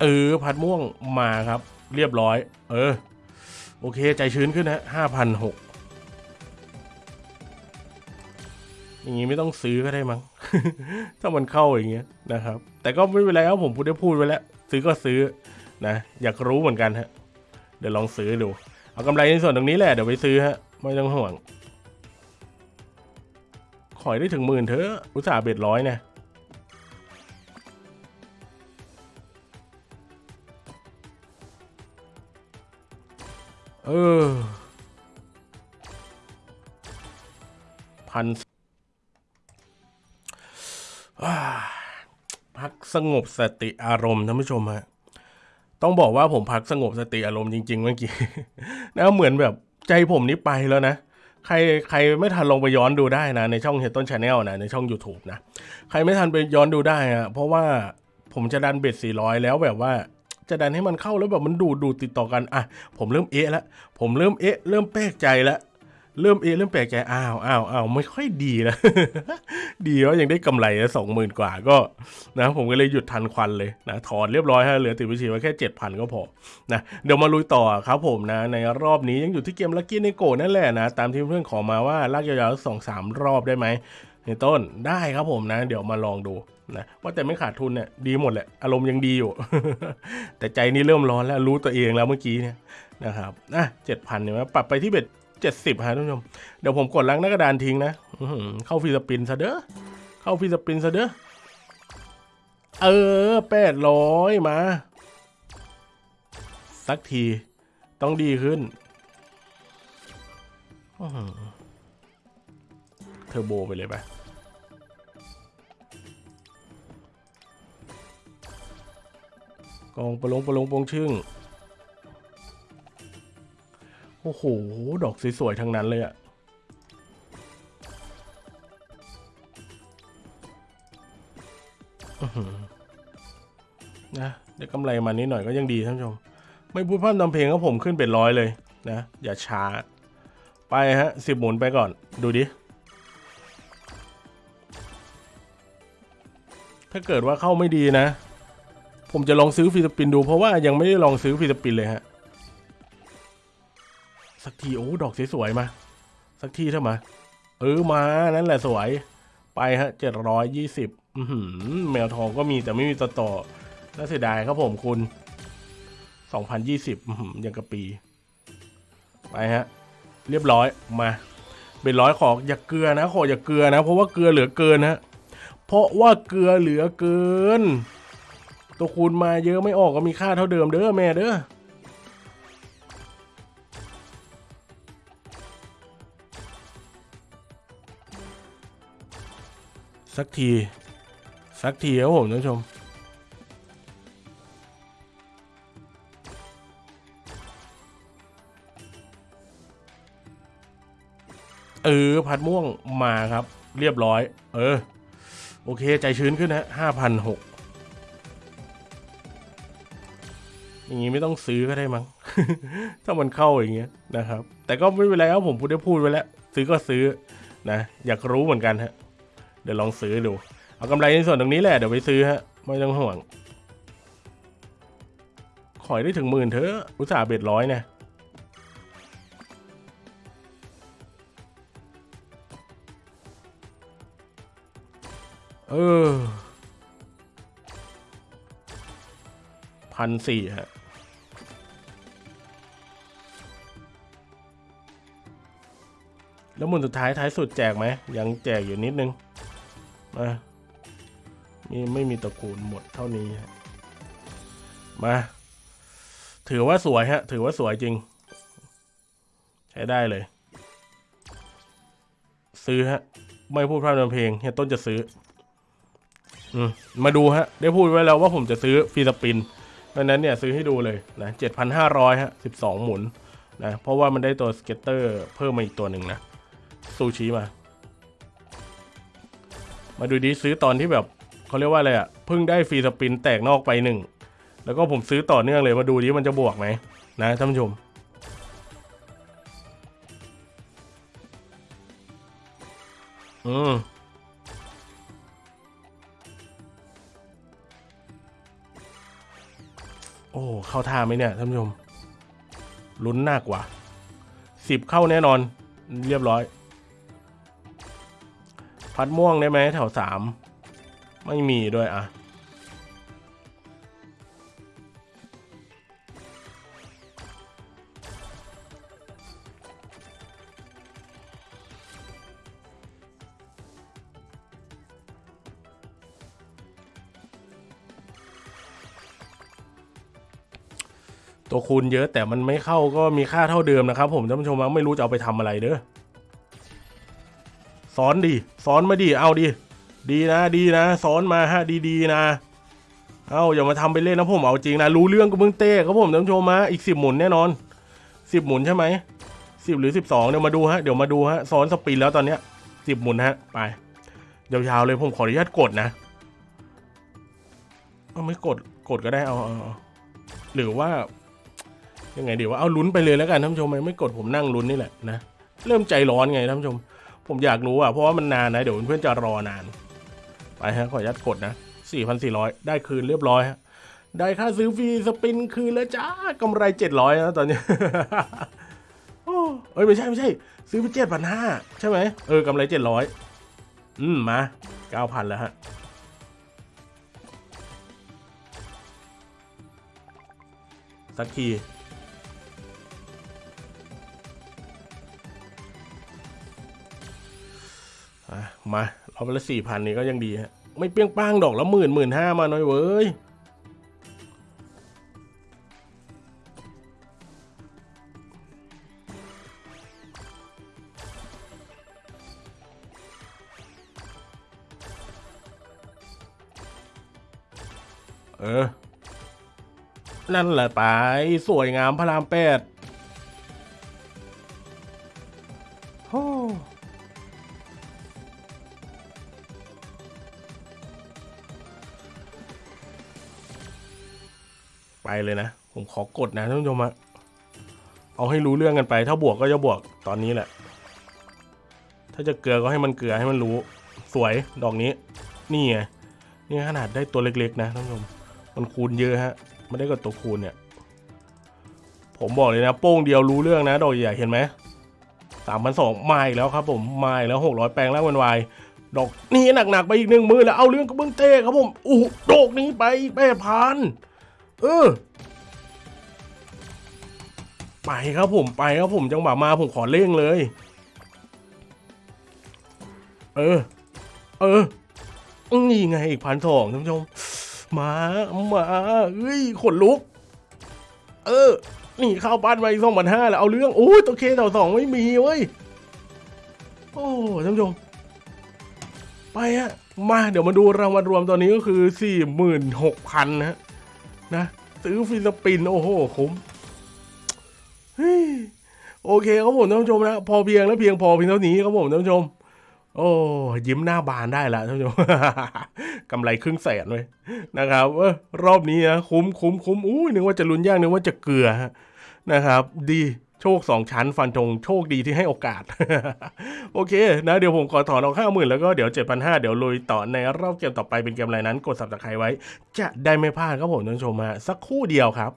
เออพัดม่วงมาครับ เรียบร้อย เออ โอเค ใจชื้นขึ้นนะห้าพันหกอย่างงี้ไม่ต้องซื้อก็ได้มั้ง ถ้ามันเข้าอย่างเงี้ยนะครับ แต่ก็ไม่เป็นไรครับผมพูดได้พูดไว้แล้ว ซื้อก็ซื้อนะ อยากรู้เหมือนกันฮะ เดี๋ยวลองซื้อดู เอากำไรในส่วนตรงนี้แหละเดี๋ยวไปซื้อฮะ ไม่ต้องห่วง ขอยได้ถึงหมื่นเถอะ อุตส่าห์เบ็ดร้อยเนี่ย เออพันอ่าพักสงบสติอารมณ์ท่านผู้ชมฮะต้องบอกว่าผมพักสงบสติอารมณ์จริงๆเมื่อกี้นะเหมือนแบบใจผมนี้ไปแล้วนะ ใครใครไม่ทันลงไปย้อนดูได้นะ ในช่องเฮียต้น Channel นะ ในช่อง YouTube นะ ใครไม่ทันไปย้อนดูได้อะเพราะว่าผมจะดัน bet 400 แล้วแบบว่า จะดันให้มันเข้าแล้วแบบมันดูดดูดติดต่อกันอะผมเริ่มเอะแล้วผมเริ่มเอะเริ่มแปลกใจแล้วเริ่มเอเริ่มแปลกใจอ้าวอ้าวอ้าวไม่ค่อยดีแล้วดีว่ายังได้กำไรสองหมื่นกว่าก็นะผมก็เลยหยุดทันควันเลยนะถอนเรียบร้อยฮะเหลือติดบัญชีไว้แค่เจ็ดพันก็พอนะเดี๋ยวมาลุยต่อครับผมนะในรอบนี้ยังอยู่ที่เกม Lucky Neko นั่นแหละนะตามที่เพื่อนขอมาว่าลากยาวๆสองสามรอบได้ไหม เฮียต้นได้ครับผมนะ เดี๋ยวมาลองดูนะว่าแต่ไม่ขาดทุนเนี่ยดีหมดแหละอารมณ์ยังดีอยู่ แต่ใจนี่เริ่มร้อนแล้วรู้ตัวเองแล้วเมื่อกี้เนี่ยนะครับอะเจ็ดพันเนี่ยปรับไปที่ bet เจ็ดสิบฮะท่านผู้ชมเดี๋ยวผมกดล้างหน้ากระดานทิ้งนะอืเข้า free spin ซะเด้อเข้า free spin ซะเด้อเออแปดร้อยมา สักทีต้องดีขึ้นเทอร์โบไปเลยไป องประลงประลงปงชึ่ง โอ้โห ดอกสวยๆทั้งนั้นเลยอะนะได้กำไรมานิดหน่อยก็ยังดีท่านผู้ชม ไม่พูดพร่ำทำเพลงก็ผมขึ้นเป็นร้อยเลยนะ อย่าช้า ไปฮะสิบหมุนไปก่อน ดูดิ ถ้าเกิดว่าเข้าไม่ดีนะ ผมจะลองซื้อฟรีสปินดู เพราะว่ายังไม่ได้ลองซื้อฟรีสปินเลยฮะ สักทีโอ้ดอกสวยๆมา สักทีเถอะมา เออมานั่นแหละสวย ไปฮะเจ็ดร้อยยี่สิบแมวทองก็มีแต่ไม่มีต่อต่อน่าเสียดายครับผมคุณสองพันยี่สิบยังกะปี ไปฮะ เรียบร้อยมาเป็นร้อยขออย่าเกลือนะขออย่าเกลือนะ เพราะว่าเกลือเหลือเกินฮะเพราะว่าเกลือเหลือเกิน ตัวคูณมาเยอะไม่ออกก็มีค่าเท่าเดิมเด้อแม่เด้อสักที สักทีครับผมท่านผู้ชม เออพัดม่วงมาครับ เรียบร้อย เออ โอเค ใจชื้นขึ้นนะห้าพันหก อย่างงี้ไม่ต้องซื้อก็ได้มั้ง ถ้ามันเข้าอย่างเงี้ยนะครับ แต่ก็ไม่เป็นไรครับผมพูดได้พูดไว้แล้ว ซื้อก็ซื้อนะ อยากรู้เหมือนกันฮะ เดี๋ยวลองซื้อดู เอากำไรในส่วนตรงนี้แหละ เดี๋ยวไปซื้อฮะ ไม่ต้องห่วง ขอยได้ถึงหมื่นเถอะอุตส่าห์เบ็ดร้อยเนี่ยเออพันสี่ฮะ แล้วหมุนสุดท้ายท้ายสุดแจกไหม ยังแจกอยู่นิดนึง มามีไม่มีตระกูลหมดเท่านี้มา ถือว่าสวยฮะ ถือว่าสวยจริง ใช้ได้เลย ซื้อฮะ ไม่พูดพร่ำทำเพลงเฮียต้นจะซื้อ อืมมาดูฮะ ได้พูดไว้แล้วว่าผมจะซื้อฟีสปินเพราะนั้นเนี่ยซื้อให้ดูเลยนะเจ็ดพันห้าร้อยฮะสิบสองหมุนนะ เพราะว่ามันได้ตัว scatter เพิ่มมาอีกตัวหนึ่งนะ ซูชิมา มาดูดิซื้อตอนที่แบบเขาเรียกว่าอะไรอะเพิ่งได้ free spin แตกนอกไปหนึ่งแล้วก็ผมซื้อต่อเนื่องเลยมาดูดิมันจะบวกไหมนะท่านผู้ชมอืมโอ้เข้าท่าไหมเนี่ยท่านผู้ชมลุ้นหนักว่ะสิบเข้าแน่นอนเรียบร้อย พัดม่วงได้ไหมแถวสามไม่มีด้วยอะตัวคูณเยอะแต่มันไม่เข้าก็มีค่าเท่าเดิมนะครับ ผมท่านผู้ชมไม่รู้จะเอาไปทำอะไรเด้อ สอนดิสอนมาดิเอาดิดีนะดีนะสอนมาฮะดีๆนะ เอาอย่ามาทำไปเล่นนะผมเอาจริงนะรู้เรื่องก็เพิ่งเต้ครับผมท่านผู้ชมมาอีกสิบหมุนแน่นอนสิบหมุนใช่ไหมสิบหรือสิบสองเดี๋ยวมาดูฮะเดี๋ยวมาดูฮะซ้อนสปินแล้วตอนเนี้ยสิบหมุนฮะไปยาวๆเลยผมขออนุญาตกดนะเอาไม่กดกดก็ได้เอาเอาหรือว่ายังไงดีว่าเอาลุ้นไปเลยแล้วกันท่านผู้ชมไม่ไม่กดผมนั่งลุ้นนี่แหละนะเริ่มใจร้อนไงท่านผู้ชม ผมอยากรู้อะเพราะว่ามันนานนะ เดี๋ยวเพื่อนจะรอนาน ไปฮะ ขออนุญาตกดนะ 4,400 ได้คืนเรียบร้อยฮะ ได้ค่าซื้อฟรีสปินคืนแล้วจ้ากำไร 700นะตอนนี้โอ้เอ้ยไม่ใช่ไม่ใช่ ซื้อไป7,500ใช่ไหมเออกำไร700อืมมา9,000แล้วฮะสักที มาเราไปละสี่พันนี่ก็ยังดีฮะ ไม่เปรี้ยงป้างดอกละหมื่นหมื่นห้ามาหน่อยเว้ยเออ นั่นแหละไป สวยงามพระรามแปด เลยนะ ผมขอกดนะท่านผู้ชมอะเอาให้รู้เรื่องกันไป ถ้าบวกก็จะบวกตอนนี้แหละ ถ้าจะเกลือก็ให้มันเกลือให้มันรู้ สวยดอกนี้ นี่ไงนี่ขนาดได้ตัวเล็กๆ นะท่านผู้ชม มันคูณเยอะฮะไม่ได้กับตัวคูณเนี่ย ผมบอกเลยนะ โป้งเดียวรู้เรื่องนะ ดอกใหญ่เห็นไหมสามพันสองมาอีกแล้วครับผมมาอีกแล้วหกร้อยแปลงแล้ววันวายดอกนี่หนักๆไปอีกหนึ่งมือแล้วเอาเรื่องกับเบื้องเต้ครับผมอู้ดอกนี้ไปแปดพัน เออ ไปครับผมไปครับผมจังหวะมาผมขอเร่งเลย เออ เออนี่ไงอีกพันสองท่านผู้ชมมามาเอ้ยขนลุก เออ นี่เข้าบ้านมาอีกสองพันห้าแล้วเอาเรื่องโอ้ยตัวเคต่อสองไม่มีเว้ยโอ้ท่านผู้ชมไปฮะมาเดี๋ยวมาดูรางวัลรวมตอนนี้ก็คือสี่หมื่นหกพันนะฮะ นะ ซื้อฟิลิปปินส์โอ้โหคุ้มโอเคครับผมท่านผู้ชมนะพอเพียงและเพียงพอเพียงเท่านี้ครับผมท่านผู้ชม โอ้ยิ้มหน้าบานได้แล้วท่านผู้ชมกำไรครึ่งแสนเลยนะครับเออรอบนี้นะคุ้มคุ้มคุ้มอุ้ยนึกว่าจะลุ้นยากนึกว่าจะเกลือนะครับ ดี โชคสองชั้นฟันธงโชคดีที่ให้โอกาส โอเคนะเดี๋ยวผมขอถอนเอาห้าหมื่นแล้วก็เดี๋ยวเจ็ดพันห้าเดี๋ยวลุยต่อในรอบเกมต่อไปเป็นเกมอะไรนั้น กดสับตะไคร้ไว้ จะได้ไม่พลาดครับผมท่านชมฮะสักคู่เดียวครับ